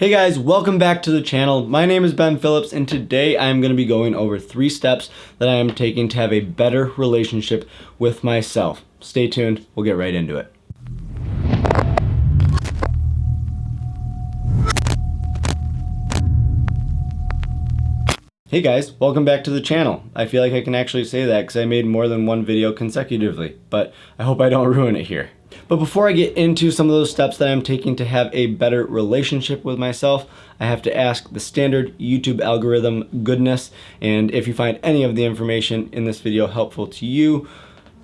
Hey guys, welcome back to the channel. My name is Ben Phillips and today I'm going to be going over three steps that I am taking to have a better relationship with myself. Stay tuned, we'll get right into it. Hey guys, welcome back to the channel. I feel like I can actually say that because I made more than one video consecutively, but I hope I don't ruin it here. But before I get into some of those steps that I'm taking to have a better relationship with myself, I have to ask the standard YouTube algorithm goodness. And if you find any of the information in this video helpful to you,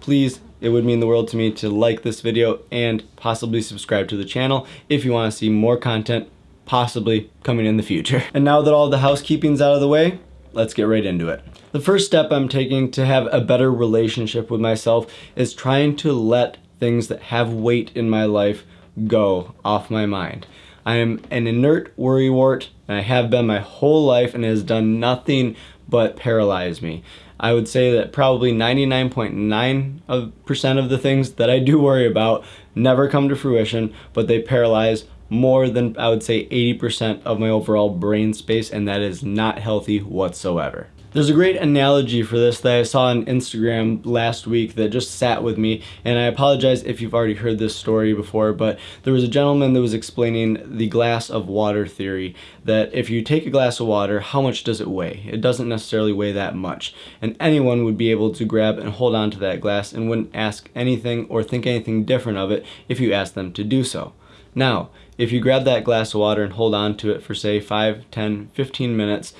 please, it would mean the world to me to like this video and possibly subscribe to the channel if you want to see more content possibly coming in the future. And now that all the housekeeping's out of the way, let's get right into it. The first step I'm taking to have a better relationship with myself is trying to let things that have weight in my life go off my mind. I am an inert worrywart, and I have been my whole life, and it has done nothing but paralyze me. I would say that probably 99.9% of the things that I do worry about never come to fruition, but they paralyze more than I would say 80% of my overall brain space, and that is not healthy whatsoever. There's a great analogy for this that I saw on Instagram last week that just sat with me, and I apologize if you've already heard this story before, but there was a gentleman that was explaining the glass of water theory, that if you take a glass of water, how much does it weigh? It doesn't necessarily weigh that much, and anyone would be able to grab and hold on to that glass and wouldn't ask anything or think anything different of it if you asked them to do so. Now, if you grab that glass of water and hold on to it for say 5, 10, 15 minutes,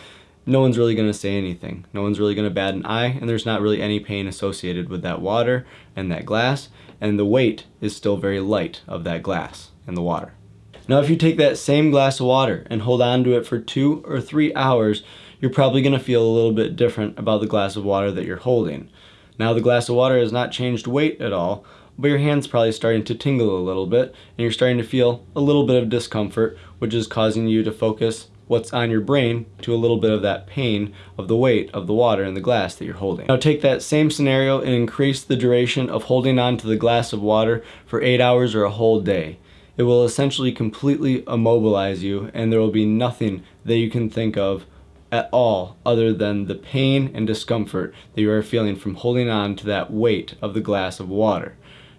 no one's really going to say anything. No one's really going to bat an eye, and there's not really any pain associated with that water and that glass, and the weight is still very light of that glass and the water. Now if you take that same glass of water and hold on to it for two or three hours, you're probably going to feel a little bit different about the glass of water that you're holding. Now the glass of water has not changed weight at all, but your hand's probably starting to tingle a little bit, and you're starting to feel a little bit of discomfort, which is causing you to focus what's on your brain to a little bit of that pain of the weight of the water in the glass that you're holding. Now take that same scenario and increase the duration of holding on to the glass of water for 8 hours or a whole day. It will essentially completely immobilize you and there will be nothing that you can think of at all other than the pain and discomfort that you are feeling from holding on to that weight of the glass of water.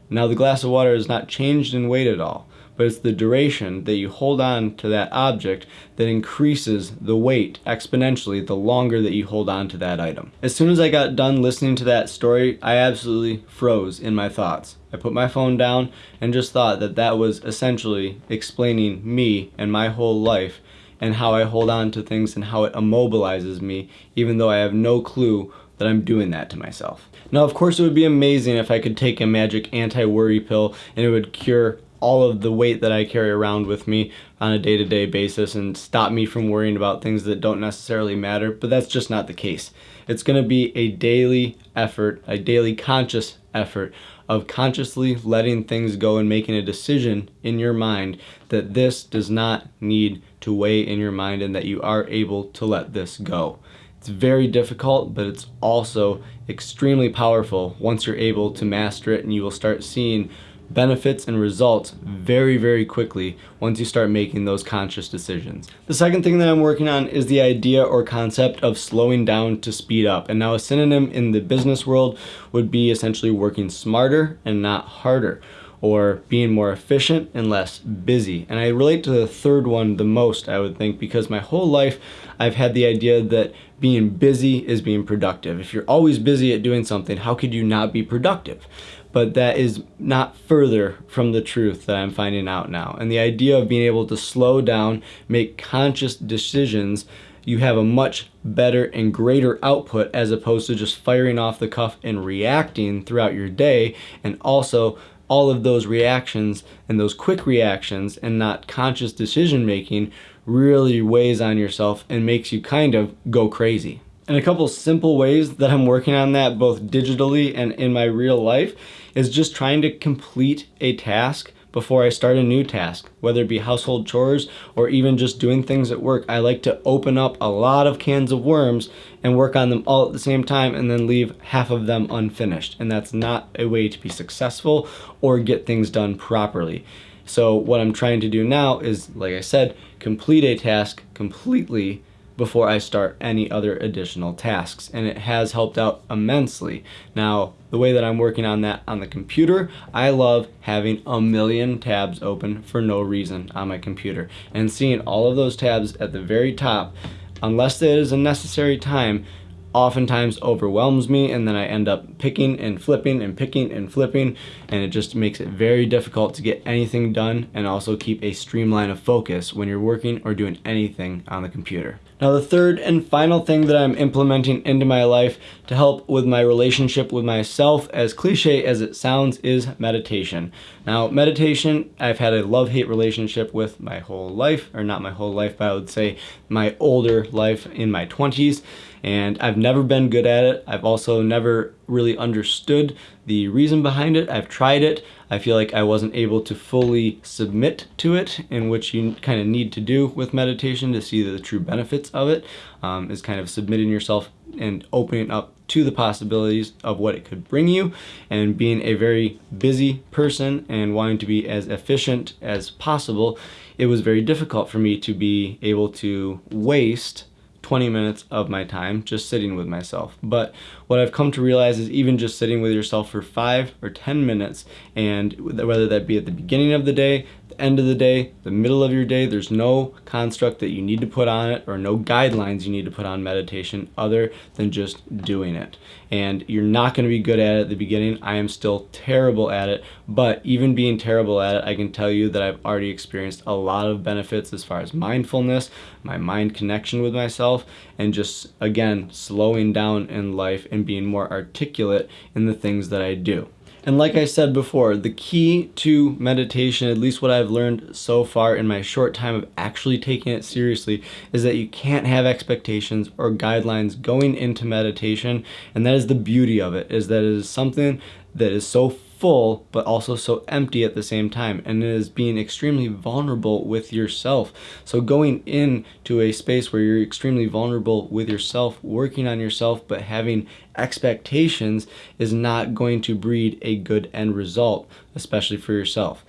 Now the glass of water has not changed in weight at all but it's the duration that you hold on to that object that increases the weight exponentially the longer that you hold on to that item. As soon as I got done listening to that story, I absolutely froze in my thoughts. I put my phone down and just thought that that was essentially explaining me and my whole life and how I hold on to things and how it immobilizes me even though I have no clue that I'm doing that to myself. Now of course it would be amazing if I could take a magic anti-worry pill and it would cure all of the weight that I carry around with me on a day-to-day -day basis and stop me from worrying about things that don't necessarily matter, but that's just not the case. It's going to be a daily effort, a daily conscious effort of consciously letting things go and making a decision in your mind that this does not need to weigh in your mind and that you are able to let this go. It's very difficult, but it's also extremely powerful once you're able to master it and you will start seeing benefits and results very, very quickly once you start making those conscious decisions. The second thing that I'm working on is the idea or concept of slowing down to speed up. And now a synonym in the business world would be essentially working smarter and not harder or being more efficient and less busy. And I relate to the third one the most, I would think, because my whole life I've had the idea that being busy is being productive. If you're always busy at doing something, how could you not be productive? but that is not further from the truth that I'm finding out now. And the idea of being able to slow down, make conscious decisions, you have a much better and greater output as opposed to just firing off the cuff and reacting throughout your day and also all of those reactions and those quick reactions and not conscious decision making really weighs on yourself and makes you kind of go crazy. And a couple simple ways that I'm working on that both digitally and in my real life is just trying to complete a task before I start a new task, whether it be household chores or even just doing things at work. I like to open up a lot of cans of worms and work on them all at the same time and then leave half of them unfinished. And that's not a way to be successful or get things done properly. So what I'm trying to do now is, like I said, complete a task completely before I start any other additional tasks and it has helped out immensely. Now the way that I'm working on that on the computer I love having a million tabs open for no reason on my computer and seeing all of those tabs at the very top unless it is a necessary time oftentimes overwhelms me and then I end up picking and flipping and picking and flipping and it just makes it very difficult to get anything done and also keep a streamline of focus when you're working or doing anything on the computer. Now the third and final thing that I'm implementing into my life to help with my relationship with myself, as cliche as it sounds, is meditation. Now meditation, I've had a love-hate relationship with my whole life, or not my whole life, but I would say my older life in my 20s and I've never been good at it. I've also never really understood the reason behind it. I've tried it. I feel like I wasn't able to fully submit to it, in which you kind of need to do with meditation to see the true benefits of it, um, is kind of submitting yourself and opening up to the possibilities of what it could bring you and being a very busy person and wanting to be as efficient as possible, it was very difficult for me to be able to waste 20 minutes of my time just sitting with myself. But what I've come to realize is even just sitting with yourself for five or 10 minutes, and whether that be at the beginning of the day, end of the day, the middle of your day, there's no construct that you need to put on it or no guidelines you need to put on meditation other than just doing it. And you're not going to be good at it at the beginning. I am still terrible at it, but even being terrible at it, I can tell you that I've already experienced a lot of benefits as far as mindfulness, my mind connection with myself, and just, again, slowing down in life and being more articulate in the things that I do. And like I said before, the key to meditation, at least what I've learned so far in my short time of actually taking it seriously, is that you can't have expectations or guidelines going into meditation. And that is the beauty of it, is that it is something that is so full but also so empty at the same time. And it is being extremely vulnerable with yourself. So going into a space where you're extremely vulnerable with yourself working on yourself but having expectations is not going to breed a good end result especially for yourself.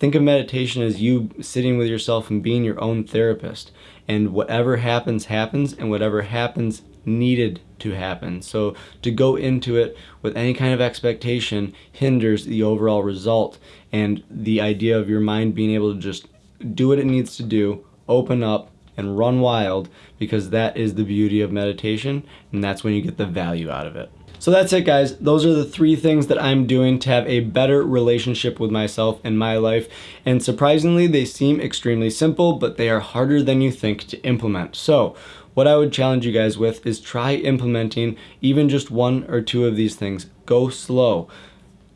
Think of meditation as you sitting with yourself and being your own therapist. And whatever happens happens and whatever happens needed to happen. So to go into it with any kind of expectation hinders the overall result and the idea of your mind being able to just do what it needs to do, open up and run wild because that is the beauty of meditation and that's when you get the value out of it. So that's it guys. Those are the three things that I'm doing to have a better relationship with myself and my life. And surprisingly, they seem extremely simple, but they are harder than you think to implement. So what I would challenge you guys with is try implementing even just one or two of these things. Go slow.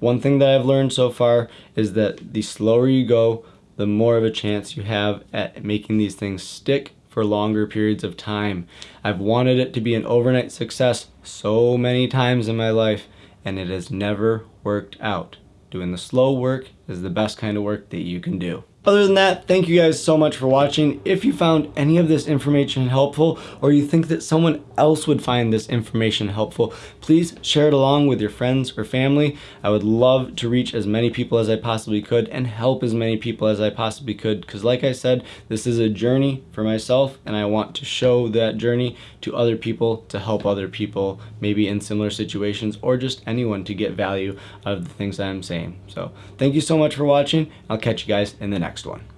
One thing that I've learned so far is that the slower you go, the more of a chance you have at making these things stick for longer periods of time. I've wanted it to be an overnight success so many times in my life and it has never worked out. Doing the slow work is the best kind of work that you can do. Other than that, thank you guys so much for watching. If you found any of this information helpful or you think that someone else would find this information helpful, please share it along with your friends or family. I would love to reach as many people as I possibly could and help as many people as I possibly could because like I said, this is a journey for myself and I want to show that journey to other people to help other people maybe in similar situations or just anyone to get value out of the things that I'm saying. So thank you so much for watching. I'll catch you guys in the next one.